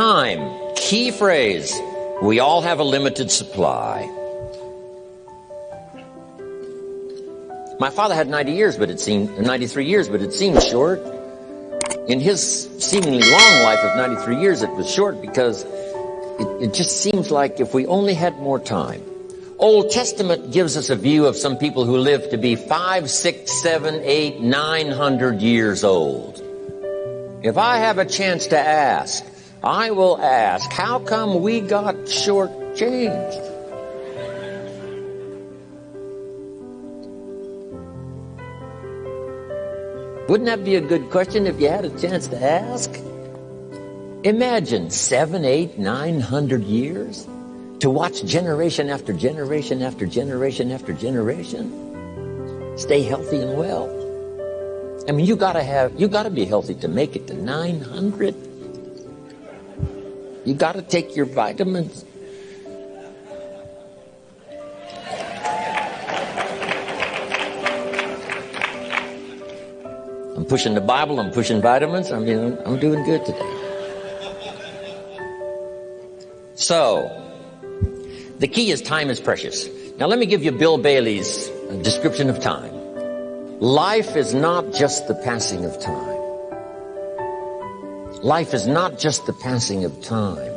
Time, key phrase. We all have a limited supply. My father had 90 years, but it seemed 93 years, but it seemed short. In his seemingly long life of 93 years, it was short because it, it just seems like if we only had more time. Old Testament gives us a view of some people who live to be five, six, seven, eight, nine hundred years old. If I have a chance to ask, I will ask, how come we got shortchanged? Wouldn't that be a good question if you had a chance to ask? Imagine seven, eight, nine hundred years to watch generation after generation after generation after generation stay healthy and well. I mean, you gotta have, you gotta be healthy to make it to 900. You gotta take your vitamins. I'm pushing the Bible, I'm pushing vitamins, you know, I'm doing good today. So, the key is time is precious. Now let me give you Bill Bailey's description of time. Life is not just the passing of time. Life is not just the passing of time.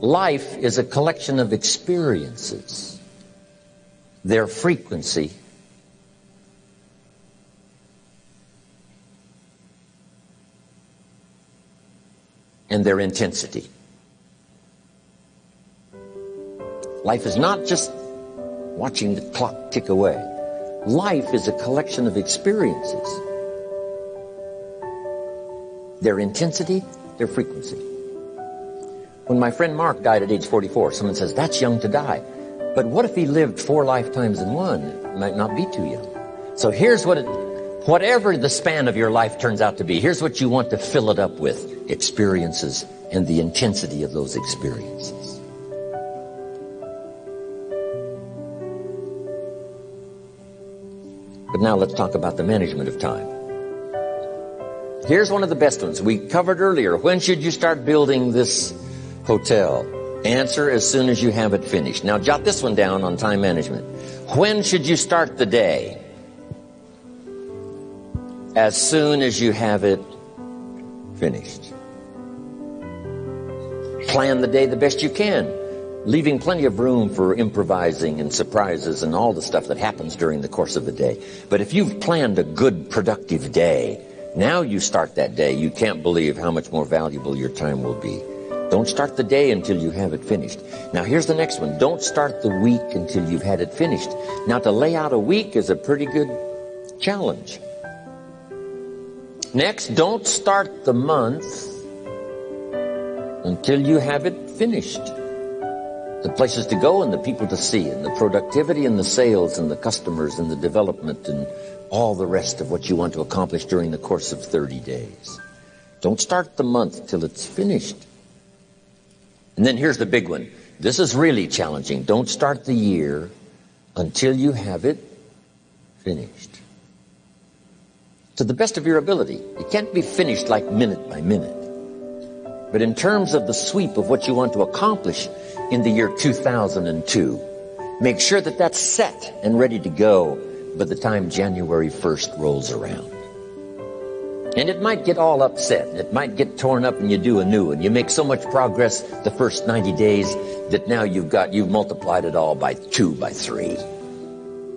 Life is a collection of experiences, their frequency, and their intensity. Life is not just watching the clock tick away. Life is a collection of experiences. Their intensity, their frequency. When my friend Mark died at age 44, someone says, that's young to die. But what if he lived four lifetimes in one? It might not be too young. So here's what it, whatever the span of your life turns out to be, here's what you want to fill it up with. Experiences and the intensity of those experiences. But now let's talk about the management of time. Here's one of the best ones. We covered earlier. When should you start building this hotel? Answer as soon as you have it finished. Now jot this one down on time management. When should you start the day? As soon as you have it finished. Plan the day the best you can leaving plenty of room for improvising and surprises and all the stuff that happens during the course of the day. But if you've planned a good, productive day, now you start that day, you can't believe how much more valuable your time will be. Don't start the day until you have it finished. Now here's the next one. Don't start the week until you've had it finished. Now to lay out a week is a pretty good challenge. Next, don't start the month until you have it finished the places to go and the people to see and the productivity and the sales and the customers and the development and all the rest of what you want to accomplish during the course of 30 days. Don't start the month till it's finished. And then here's the big one. This is really challenging. Don't start the year until you have it finished. To the best of your ability. It can't be finished like minute by minute. But in terms of the sweep of what you want to accomplish in the year 2002, make sure that that's set and ready to go by the time January 1st rolls around. And it might get all upset. It might get torn up and you do a new one. You make so much progress the first 90 days that now you've got, you've multiplied it all by two, by three.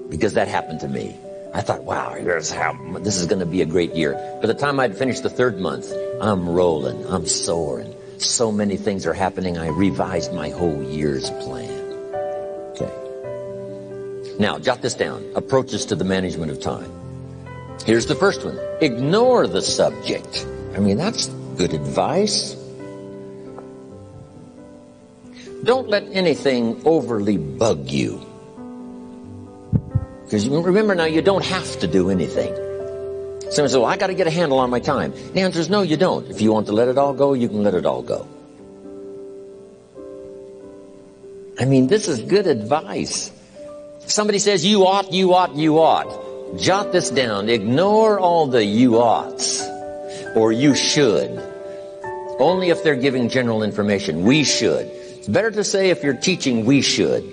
Because that happened to me. I thought, wow, here's how, this is going to be a great year. By the time I'd finished the third month, I'm rolling, I'm soaring. So many things are happening, I revised my whole year's plan. Now, jot this down. Approaches to the management of time. Here's the first one. Ignore the subject. I mean, that's good advice. Don't let anything overly bug you. Because remember now, you don't have to do anything. Someone says, well, I got to get a handle on my time. The answer is no, you don't. If you want to let it all go, you can let it all go. I mean, this is good advice. Somebody says, you ought, you ought, you ought. Jot this down. Ignore all the you oughts or you should Only if they're giving general information. We should. It's better to say if you're teaching, we should.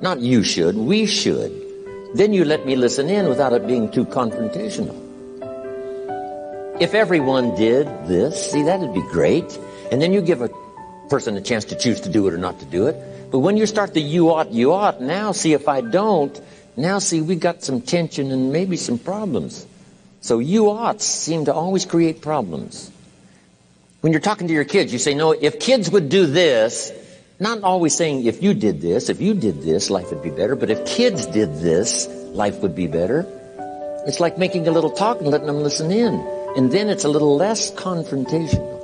Not you should, we should. Then you let me listen in without it being too confrontational. If everyone did this, see, that'd be great. And then you give a person a chance to choose to do it or not to do it. But when you start the you ought, you ought, now see if I don't, now see we got some tension and maybe some problems. So you oughts seem to always create problems. When you're talking to your kids, you say, no, if kids would do this, not always saying if you did this, if you did this, life would be better, but if kids did this, life would be better. It's like making a little talk and letting them listen in. And then it's a little less confrontational.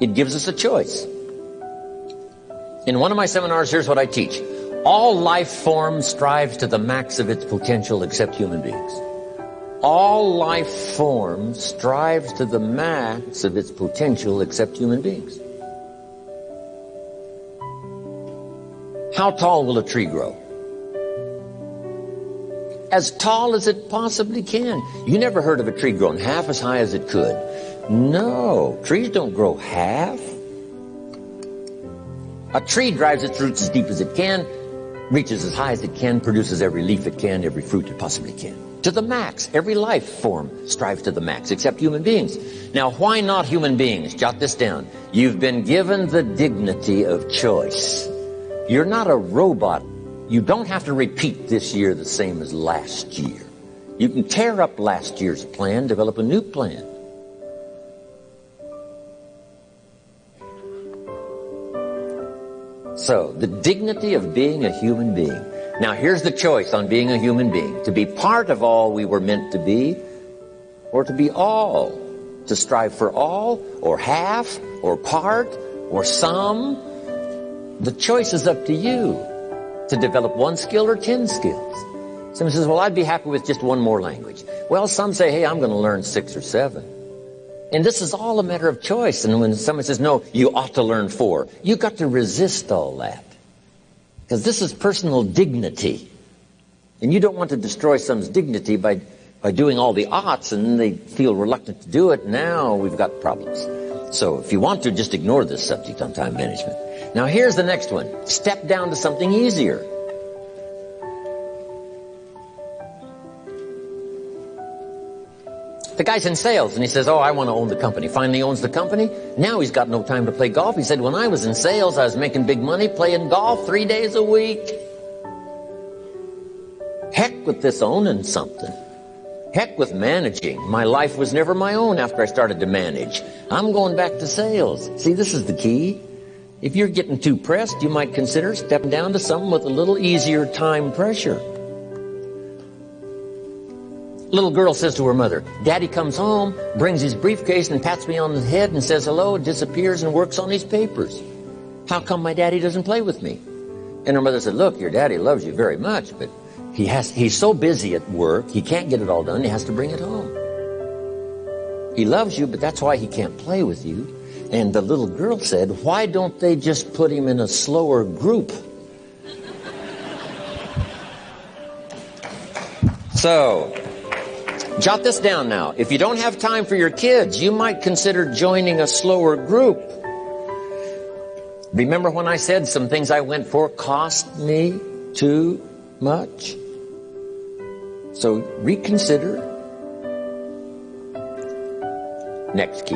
It gives us a choice. In one of my seminars, here's what I teach. All life form strives to the max of its potential except human beings. All life form strives to the max of its potential except human beings. How tall will a tree grow? As tall as it possibly can. You never heard of a tree growing half as high as it could. No, trees don't grow half. A tree drives its roots as deep as it can, reaches as high as it can, produces every leaf it can, every fruit it possibly can. To the max. Every life form strives to the max, except human beings. Now, why not human beings? Jot this down. You've been given the dignity of choice. You're not a robot. You don't have to repeat this year the same as last year. You can tear up last year's plan, develop a new plan. So, the dignity of being a human being. Now, here's the choice on being a human being. To be part of all we were meant to be, or to be all. To strive for all, or half, or part, or some. The choice is up to you. To develop one skill or ten skills. Someone says, well, I'd be happy with just one more language. Well, some say, hey, I'm going to learn six or seven. And this is all a matter of choice. And when someone says, no, you ought to learn four, you've got to resist all that. Because this is personal dignity. And you don't want to destroy someone's dignity by, by doing all the oughts and they feel reluctant to do it. Now we've got problems. So if you want to, just ignore this subject on time management. Now here's the next one. Step down to something easier. The guy's in sales and he says, oh, I want to own the company. Finally owns the company. Now he's got no time to play golf. He said, when I was in sales, I was making big money playing golf three days a week. Heck with this owning something. Heck with managing. My life was never my own after I started to manage. I'm going back to sales. See, this is the key. If you're getting too pressed, you might consider stepping down to something with a little easier time pressure. Little girl says to her mother, Daddy comes home, brings his briefcase and pats me on the head and says hello, disappears and works on his papers. How come my daddy doesn't play with me? And her mother said, look, your daddy loves you very much, but he has, he's so busy at work, he can't get it all done, he has to bring it home. He loves you, but that's why he can't play with you. And the little girl said, why don't they just put him in a slower group? So, Jot this down now. If you don't have time for your kids, you might consider joining a slower group. Remember when I said some things I went for cost me too much? So reconsider. Next key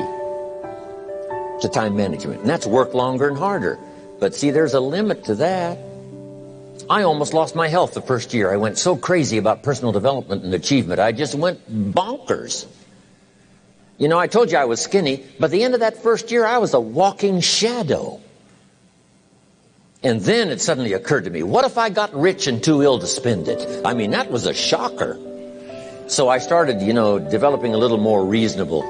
to time management. And that's work longer and harder. But see, there's a limit to that. I almost lost my health the first year. I went so crazy about personal development and achievement. I just went bonkers. You know, I told you I was skinny, but the end of that first year, I was a walking shadow. And then it suddenly occurred to me, what if I got rich and too ill to spend it? I mean, that was a shocker. So I started, you know, developing a little more reasonable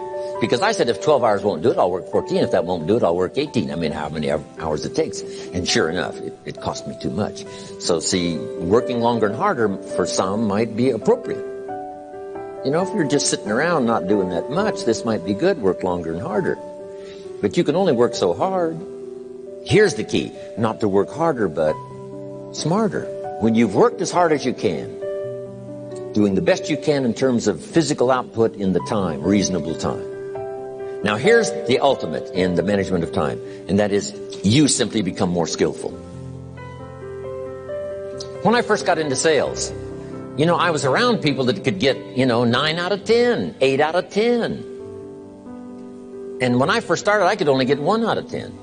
because I said if 12 hours won't do it, I'll work 14. If that won't do it, I'll work 18. I mean, how many hours it takes. And sure enough, it, it cost me too much. So see, working longer and harder for some might be appropriate. You know, if you're just sitting around not doing that much, this might be good, work longer and harder. But you can only work so hard. Here's the key, not to work harder, but smarter. When you've worked as hard as you can, doing the best you can in terms of physical output in the time, reasonable time, Now here's the ultimate in the management of time, and that is you simply become more skillful. When I first got into sales, you know, I was around people that could get, you know, 9 out of 10, 8 out of 10. And when I first started, I could only get 1 out of 10.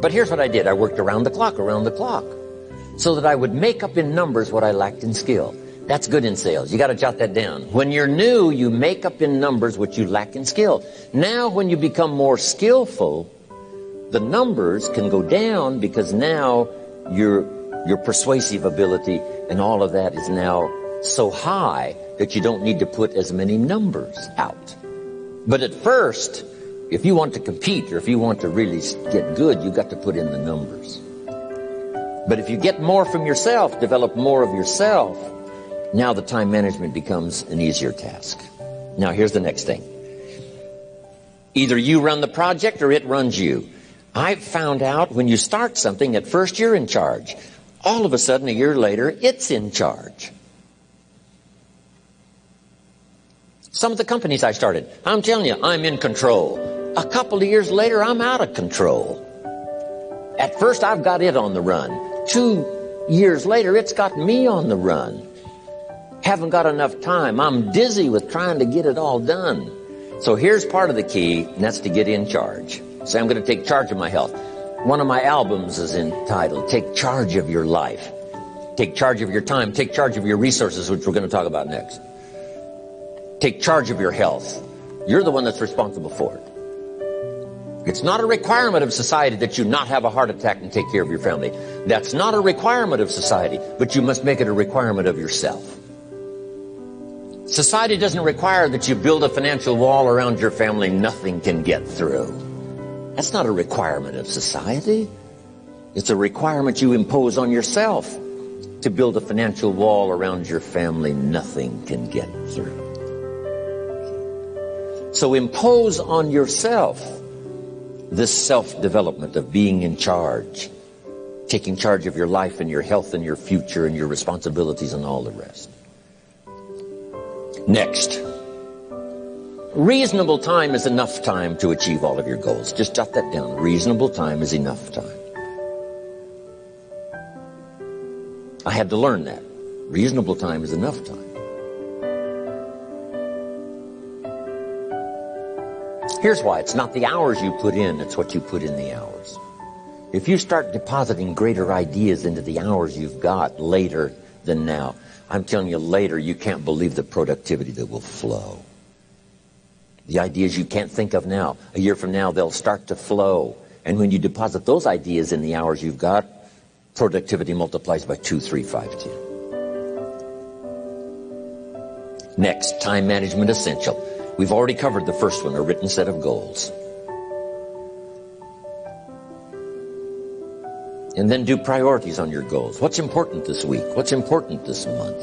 But here's what I did. I worked around the clock, around the clock, so that I would make up in numbers what I lacked in skill. That's good in sales. You got to jot that down. When you're new, you make up in numbers what you lack in skill. Now, when you become more skillful, the numbers can go down because now your your persuasive ability and all of that is now so high that you don't need to put as many numbers out. But at first, if you want to compete or if you want to really get good, you've got to put in the numbers. But if you get more from yourself, develop more of yourself, now the time management becomes an easier task. Now here's the next thing. Either you run the project or it runs you. I've found out when you start something, at first you're in charge. All of a sudden, a year later, it's in charge. Some of the companies I started, I'm telling you, I'm in control. A couple of years later, I'm out of control. At first, I've got it on the run. Two years later, it's got me on the run haven't got enough time. I'm dizzy with trying to get it all done. So here's part of the key, and that's to get in charge. Say, I'm going to take charge of my health. One of my albums is entitled, Take Charge of Your Life. Take charge of your time. Take charge of your resources, which we're going to talk about next. Take charge of your health. You're the one that's responsible for it. It's not a requirement of society that you not have a heart attack and take care of your family. That's not a requirement of society, but you must make it a requirement of yourself. Society doesn't require that you build a financial wall around your family nothing can get through. That's not a requirement of society. It's a requirement you impose on yourself to build a financial wall around your family nothing can get through. So impose on yourself this self-development of being in charge, taking charge of your life and your health and your future and your responsibilities and all the rest. Next. Reasonable time is enough time to achieve all of your goals. Just jot that down. Reasonable time is enough time. I had to learn that. Reasonable time is enough time. Here's why. It's not the hours you put in, it's what you put in the hours. If you start depositing greater ideas into the hours you've got later than now, I'm telling you later, you can't believe the productivity that will flow. The ideas you can't think of now, a year from now, they'll start to flow. And when you deposit those ideas in the hours you've got, productivity multiplies by 2, 3, 5, 10. Next, time management essential. We've already covered the first one, a written set of goals. And then do priorities on your goals. What's important this week? What's important this month?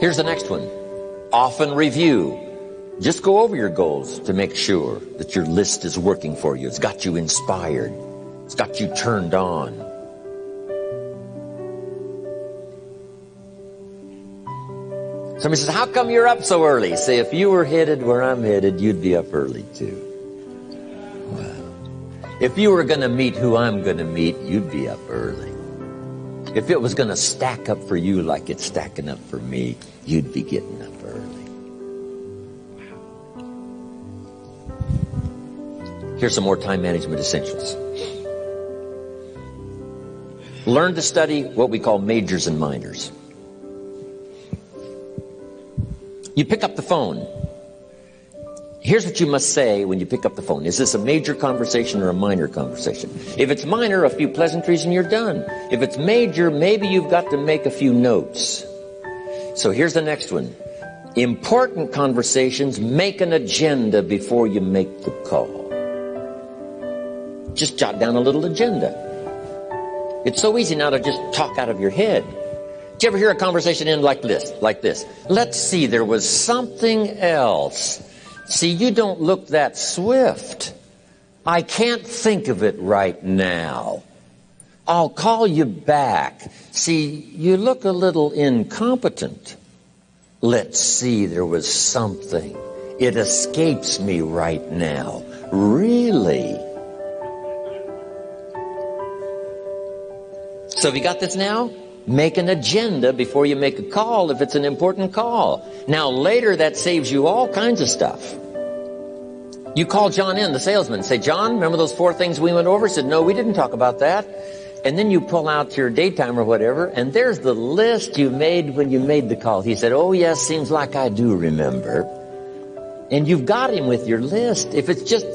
Here's the next one. Often review. Just go over your goals to make sure that your list is working for you. It's got you inspired. It's got you turned on. Somebody says, how come you're up so early? Say, if you were headed where I'm headed, you'd be up early too. If you were going to meet who I'm going to meet, you'd be up early. If it was going to stack up for you like it's stacking up for me, you'd be getting up early. Here's some more time management essentials. Learn to study what we call majors and minors. You pick up the phone Here's what you must say when you pick up the phone. Is this a major conversation or a minor conversation? If it's minor, a few pleasantries and you're done. If it's major, maybe you've got to make a few notes. So here's the next one. Important conversations, make an agenda before you make the call. Just jot down a little agenda. It's so easy now to just talk out of your head. Did you ever hear a conversation end like this? Like this. Let's see, there was something else. See, you don't look that swift. I can't think of it right now. I'll call you back. See, you look a little incompetent. Let's see, there was something. It escapes me right now. Really? So have you got this now? Make an agenda before you make a call if it's an important call. Now later that saves you all kinds of stuff. You call John in, the salesman, say, John, remember those four things we went over? Said, no, we didn't talk about that. And then you pull out your daytime or whatever, and there's the list you made when you made the call. He said, oh yes, seems like I do remember. And you've got him with your list. If it's just,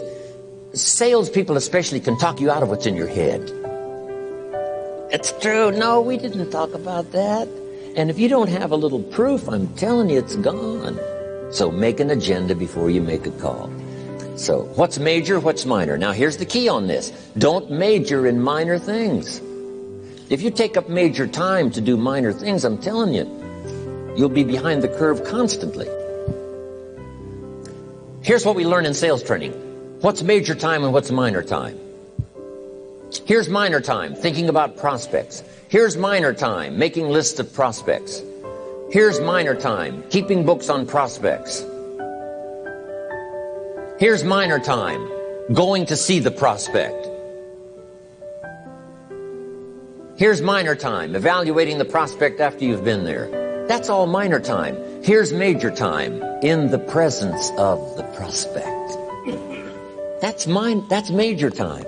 salespeople especially can talk you out of what's in your head. It's true. No, we didn't talk about that. And if you don't have a little proof, I'm telling you, it's gone. So make an agenda before you make a call. So what's major, what's minor? Now here's the key on this. Don't major in minor things. If you take up major time to do minor things, I'm telling you, you'll be behind the curve constantly. Here's what we learn in sales training. What's major time and what's minor time? Here's minor time, thinking about prospects. Here's minor time, making lists of prospects. Here's minor time, keeping books on prospects. Here's minor time, going to see the prospect. Here's minor time, evaluating the prospect after you've been there. That's all minor time. Here's major time, in the presence of the prospect. That's mine, that's major time.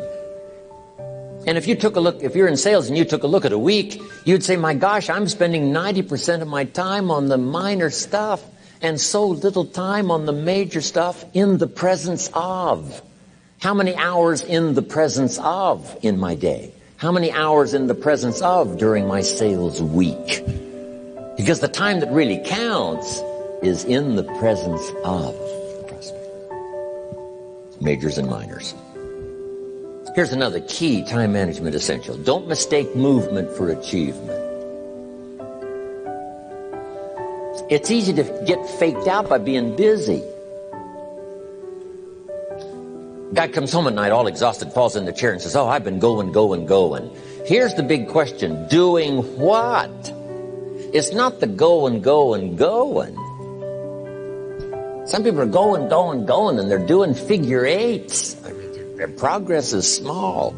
And if you took a look, if you're in sales and you took a look at a week, you'd say, my gosh, I'm spending 90% of my time on the minor stuff and so little time on the major stuff in the presence of. How many hours in the presence of in my day? How many hours in the presence of during my sales week? Because the time that really counts is in the presence of the prospect. Majors and minors. Here's another key time management essential. Don't mistake movement for achievement. It's easy to get faked out by being busy. Guy comes home at night all exhausted, falls in the chair and says, oh, I've been going, going, going. Here's the big question. Doing what? It's not the going, going, going. Some people are going, going, going, and they're doing figure eights. Progress is small.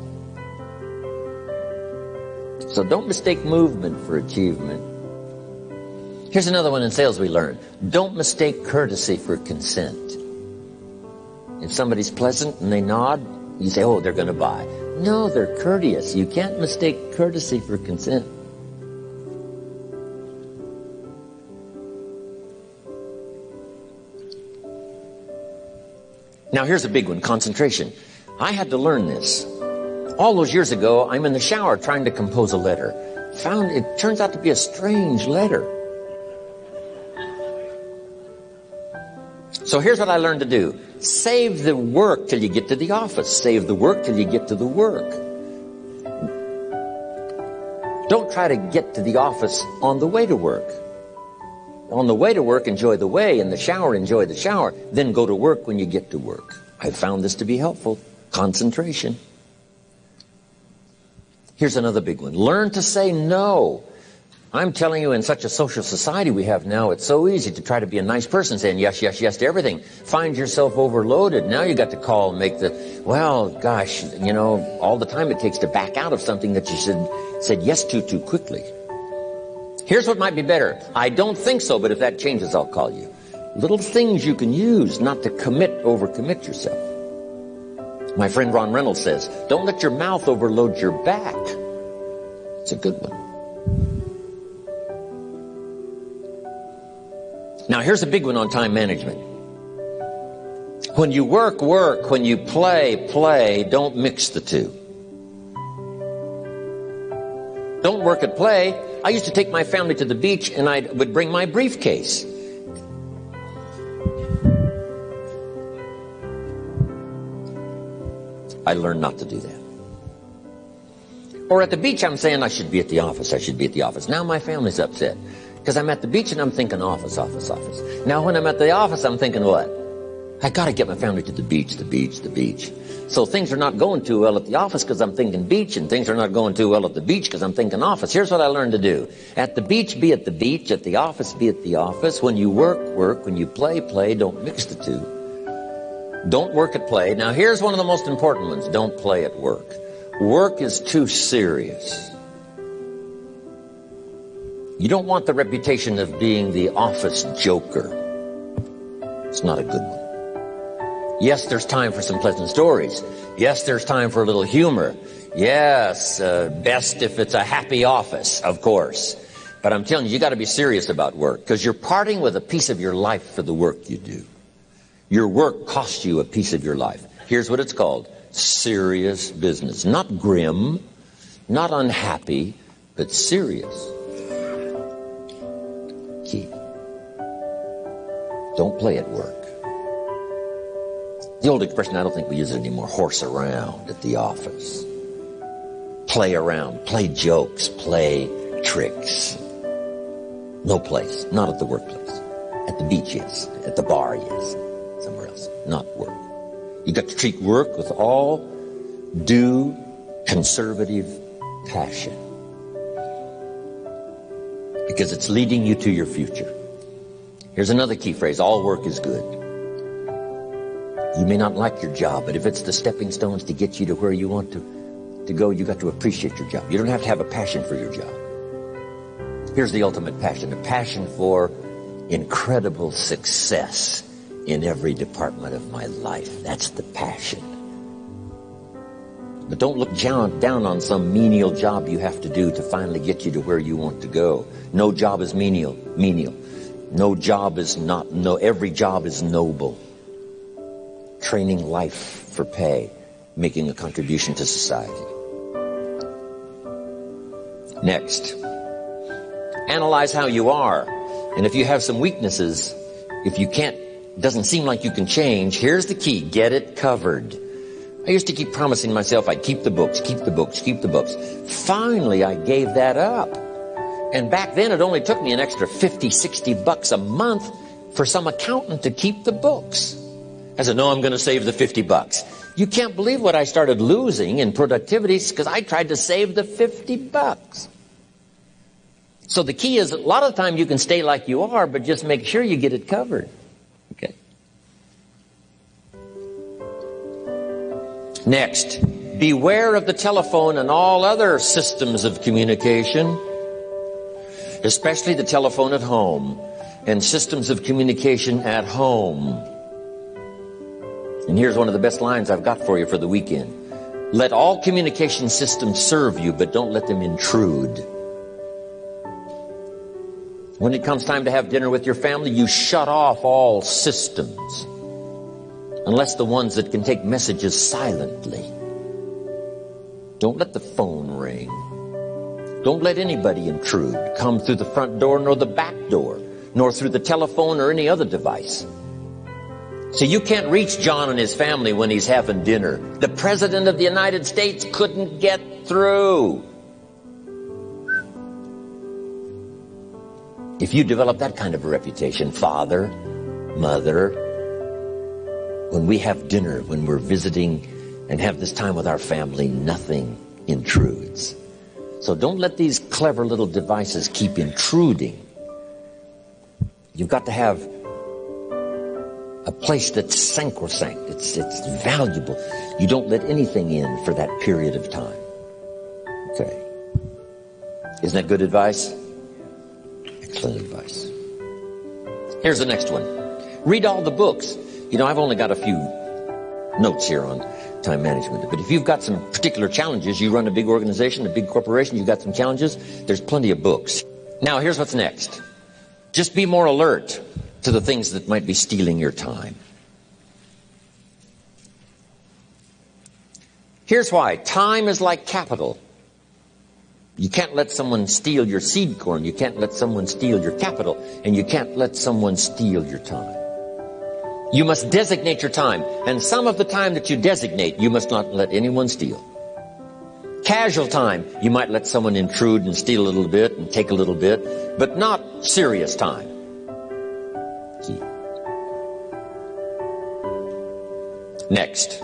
So don't mistake movement for achievement. Here's another one in sales we learned. Don't mistake courtesy for consent. If somebody's pleasant and they nod, you say, oh, they're going to buy. No, they're courteous. You can't mistake courtesy for consent. Now here's a big one, concentration. I had to learn this. All those years ago, I'm in the shower trying to compose a letter. Found it turns out to be a strange letter. So here's what I learned to do. Save the work till you get to the office. Save the work till you get to the work. Don't try to get to the office on the way to work. On the way to work, enjoy the way. In the shower, enjoy the shower. Then go to work when you get to work. I found this to be helpful. Concentration. Here's another big one. Learn to say no. I'm telling you, in such a social society we have now, it's so easy to try to be a nice person, saying yes, yes, yes to everything. Find yourself overloaded. Now you got to call and make the, well, gosh, you know, all the time it takes to back out of something that you said, said yes to too quickly. Here's what might be better. I don't think so, but if that changes, I'll call you. Little things you can use not to commit, overcommit yourself. My friend Ron Reynolds says, don't let your mouth overload your back. It's a good one. Now here's a big one on time management. When you work, work. When you play, play. Don't mix the two. Don't work at play. I used to take my family to the beach and I would bring my briefcase. I learned not to do that. Or at the beach, I'm saying I should be at the office. I should be at the office. Now my family's upset. Because I'm at the beach and I'm thinking office, office, office. Now when I'm at the office, I'm thinking what? I got to get my family to the beach, the beach, the beach. So things are not going too well at the office because I'm thinking beach, and things are not going too well at the beach because I'm thinking office. Here's what I learned to do. At the beach, be at the beach. At the office, be at the office. When you work, work. When you play, play. Don't mix the two. Don't work at play. Now here's one of the most important ones. Don't play at work. Work is too serious. You don't want the reputation of being the office joker. It's not a good one. Yes, there's time for some pleasant stories. Yes, there's time for a little humor. Yes, uh, best if it's a happy office, of course. But I'm telling you, you got to be serious about work because you're parting with a piece of your life for the work you do. Your work costs you a piece of your life. Here's what it's called serious business. Not grim, not unhappy, but serious. Key. Don't play at work. The old expression, I don't think we use it anymore, horse around at the office. Play around, play jokes, play tricks. No place, not at the workplace. At the beach, yes. At the bar, yes. Not work. You got to treat work with all due conservative passion. Because it's leading you to your future. Here's another key phrase, all work is good. You may not like your job, but if it's the stepping stones to get you to where you want to, to go, you got to appreciate your job. You don't have to have a passion for your job. Here's the ultimate passion, a passion for incredible success in every department of my life. That's the passion. But don't look down, on some menial job you have to do to finally get you to where you want to go. No job is menial, menial. No job is not, no, every job is noble training life for pay, making a contribution to society. Next, analyze how you are. And if you have some weaknesses, if you can't, doesn't seem like you can change, here's the key, get it covered. I used to keep promising myself I'd keep the books, keep the books, keep the books. Finally, I gave that up. And back then, it only took me an extra 50, 60 bucks a month for some accountant to keep the books. I said, no, I'm going to save the 50 bucks. You can't believe what I started losing in productivity because I tried to save the 50 bucks. So the key is a lot of the time you can stay like you are, but just make sure you get it covered. Next, beware of the telephone and all other systems of communication, especially the telephone at home and systems of communication at home. And here's one of the best lines I've got for you for the weekend. Let all communication systems serve you, but don't let them intrude. When it comes time to have dinner with your family, you shut off all systems. Unless the ones that can take messages silently. Don't let the phone ring. Don't let anybody intrude, come through the front door nor the back door, nor through the telephone or any other device. So you can't reach John and his family when he's having dinner. The President of the United States couldn't get through. If you develop that kind of a reputation, father, mother, when we have dinner, when we're visiting and have this time with our family, nothing intrudes. So don't let these clever little devices keep intruding. You've got to have a place that's sacrosanct. It's, it's valuable. You don't let anything in for that period of time. Okay. Isn't that good advice? Excellent advice. Here's the next one. Read all the books. You know, I've only got a few notes here on time management. But if you've got some particular challenges, you run a big organization, a big corporation, you've got some challenges, there's plenty of books. Now, here's what's next. Just be more alert to the things that might be stealing your time. Here's why. Time is like capital. You can't let someone steal your seed corn. You can't let someone steal your capital. And you can't let someone steal your time. You must designate your time. And some of the time that you designate, you must not let anyone steal. Casual time, you might let someone intrude and steal a little bit and take a little bit, but not serious time. Next,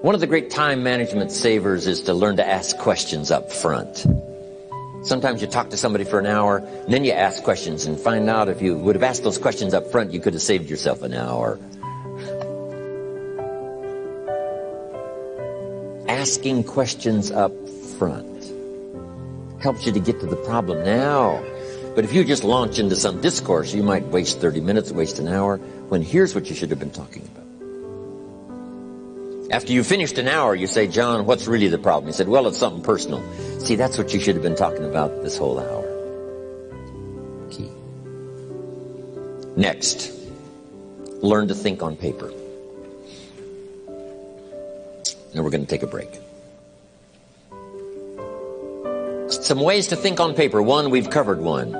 one of the great time management savers is to learn to ask questions up front. Sometimes you talk to somebody for an hour, and then you ask questions and find out if you would have asked those questions up front, you could have saved yourself an hour. Asking questions up front helps you to get to the problem now. But if you just launch into some discourse, you might waste 30 minutes, waste an hour, when here's what you should have been talking about. After you finished an hour, you say, John, what's really the problem? He said, well, it's something personal. See, that's what you should have been talking about this whole hour. Key. Next, learn to think on paper. Now we're going to take a break. Some ways to think on paper. One, we've covered one.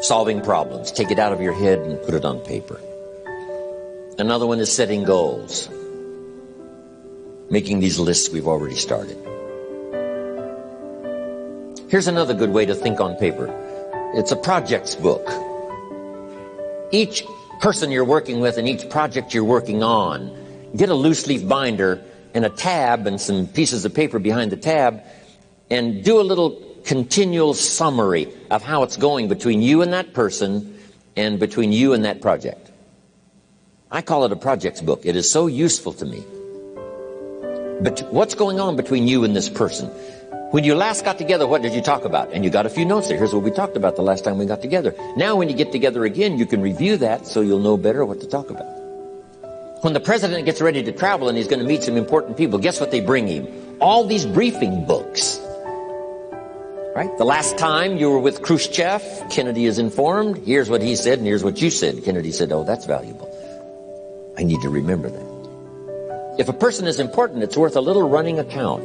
Solving problems. Take it out of your head and put it on paper. Another one is setting goals making these lists we've already started. Here's another good way to think on paper. It's a projects book. Each person you're working with and each project you're working on, get a loose leaf binder and a tab and some pieces of paper behind the tab and do a little continual summary of how it's going between you and that person and between you and that project. I call it a projects book. It is so useful to me. But what's going on between you and this person? When you last got together, what did you talk about? And you got a few notes there. Here's what we talked about the last time we got together. Now when you get together again, you can review that so you'll know better what to talk about. When the president gets ready to travel and he's going to meet some important people, guess what they bring him? All these briefing books. Right? The last time you were with Khrushchev, Kennedy is informed. Here's what he said and here's what you said. Kennedy said, oh, that's valuable. I need to remember that. If a person is important, it's worth a little running account.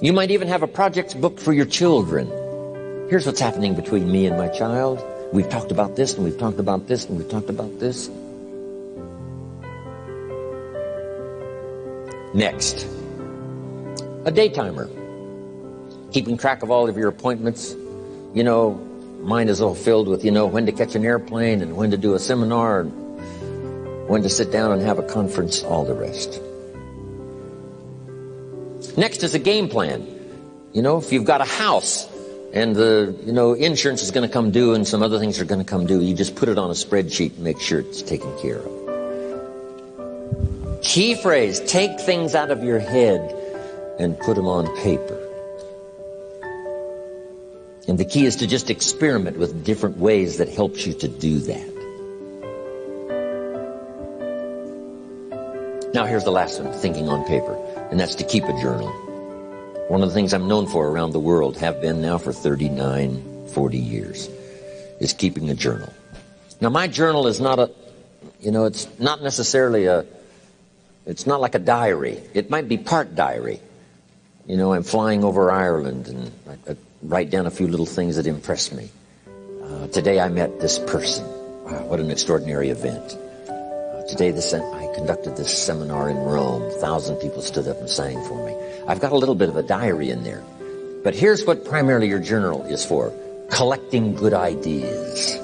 You might even have a projects book for your children. Here's what's happening between me and my child. We've talked about this, and we've talked about this, and we've talked about this. Next, a day timer. Keeping track of all of your appointments. You know, mine is all filled with, you know, when to catch an airplane and when to do a seminar and when to sit down and have a conference, all the rest. Next is a game plan. You know, if you've got a house and the, you know, insurance is going to come due and some other things are going to come due, you just put it on a spreadsheet and make sure it's taken care of. Key phrase, take things out of your head and put them on paper. And the key is to just experiment with different ways that helps you to do that. Now here's the last one, thinking on paper and that's to keep a journal. One of the things I'm known for around the world, have been now for 39, 40 years, is keeping a journal. Now my journal is not a, you know, it's not necessarily a, it's not like a diary. It might be part diary. You know, I'm flying over Ireland and I, I write down a few little things that impress me. Uh, today I met this person. Wow, what an extraordinary event. Uh, today I conducted this seminar in Rome. A thousand people stood up and sang for me. I've got a little bit of a diary in there. But here's what primarily your journal is for. Collecting good ideas.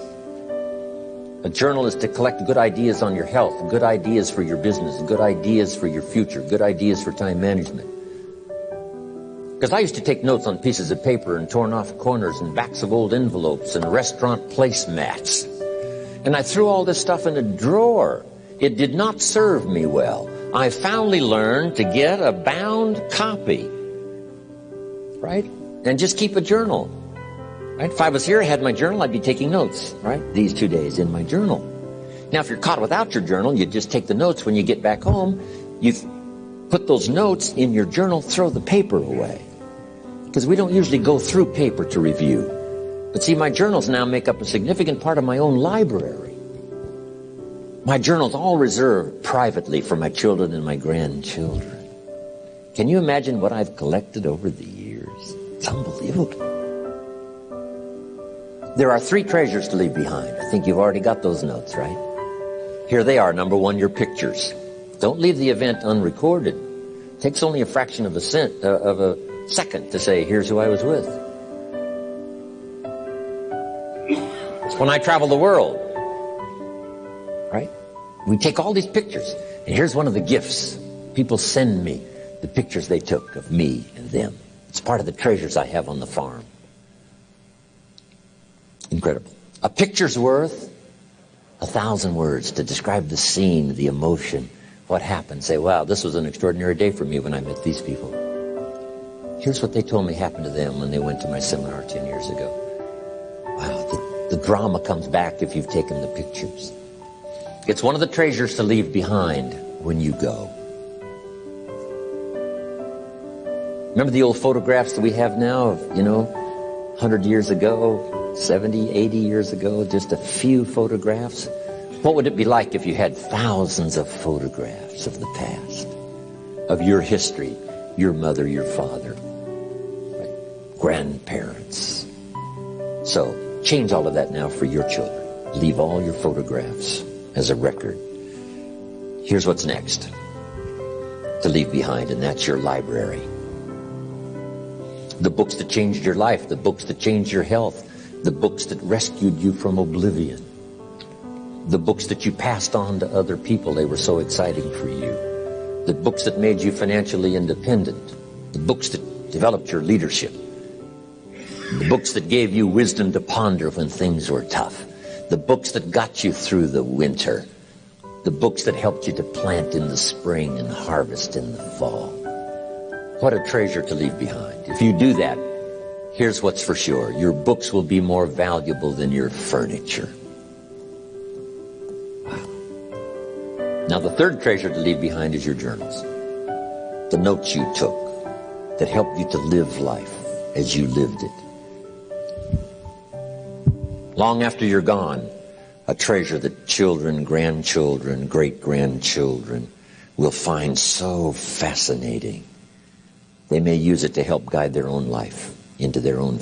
A journal is to collect good ideas on your health, good ideas for your business, good ideas for your future, good ideas for time management. Because I used to take notes on pieces of paper and torn off corners and backs of old envelopes and restaurant placemats. And I threw all this stuff in a drawer it did not serve me well. I finally learned to get a bound copy, right? And just keep a journal, right? If I was here, I had my journal, I'd be taking notes, right? These two days in my journal. Now, if you're caught without your journal, you just take the notes when you get back home. You put those notes in your journal, throw the paper away. Because we don't usually go through paper to review. But see, my journals now make up a significant part of my own library. My journal's all reserved privately for my children and my grandchildren. Can you imagine what I've collected over the years? It's unbelievable. There are three treasures to leave behind. I think you've already got those notes, right? Here they are. Number one, your pictures. Don't leave the event unrecorded. It takes only a fraction of a cent, uh, of a second to say, here's who I was with. It's when I travel the world right? We take all these pictures. And here's one of the gifts. People send me the pictures they took of me and them. It's part of the treasures I have on the farm. Incredible. A picture's worth a thousand words to describe the scene, the emotion, what happened. Say, wow, this was an extraordinary day for me when I met these people. Here's what they told me happened to them when they went to my seminar 10 years ago. Wow, the, the drama comes back if you've taken the pictures. It's one of the treasures to leave behind when you go. Remember the old photographs that we have now of, you know, 100 years ago, 70, 80 years ago, just a few photographs? What would it be like if you had thousands of photographs of the past, of your history, your mother, your father, grandparents? So change all of that now for your children. Leave all your photographs as a record. Here's what's next to leave behind, and that's your library. The books that changed your life, the books that changed your health, the books that rescued you from oblivion, the books that you passed on to other people, they were so exciting for you, the books that made you financially independent, the books that developed your leadership, the books that gave you wisdom to ponder when things were tough, the books that got you through the winter, the books that helped you to plant in the spring and harvest in the fall. What a treasure to leave behind. If you do that, here's what's for sure. Your books will be more valuable than your furniture. Wow. Now the third treasure to leave behind is your journals. The notes you took that helped you to live life as you lived it. Long after you're gone, a treasure that children, grandchildren, great-grandchildren will find so fascinating. They may use it to help guide their own life into their own